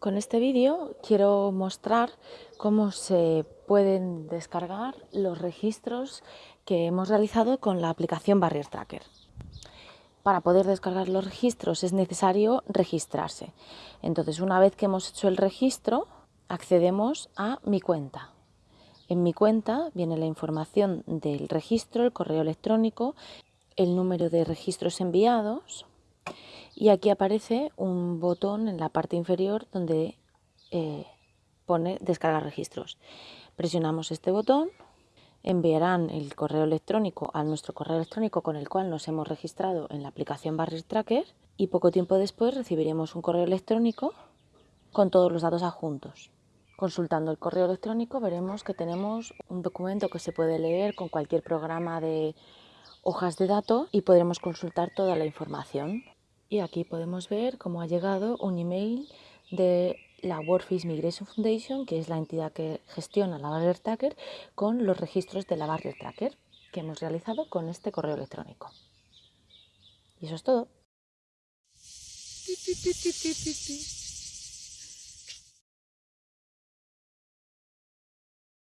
Con este vídeo quiero mostrar cómo se pueden descargar los registros que hemos realizado con la aplicación Barrier Tracker. Para poder descargar los registros es necesario registrarse. Entonces, una vez que hemos hecho el registro, accedemos a mi cuenta. En mi cuenta viene la información del registro, el correo electrónico, el número de registros enviados, y aquí aparece un botón en la parte inferior donde eh, pone descargar registros. Presionamos este botón, enviarán el correo electrónico a nuestro correo electrónico con el cual nos hemos registrado en la aplicación Barrier Tracker y poco tiempo después recibiremos un correo electrónico con todos los datos adjuntos. Consultando el correo electrónico veremos que tenemos un documento que se puede leer con cualquier programa de hojas de datos y podremos consultar toda la información. Y aquí podemos ver cómo ha llegado un email de la Workfish Migration Foundation, que es la entidad que gestiona la Barrier Tracker, con los registros de la Barrier Tracker que hemos realizado con este correo electrónico. Y eso es todo.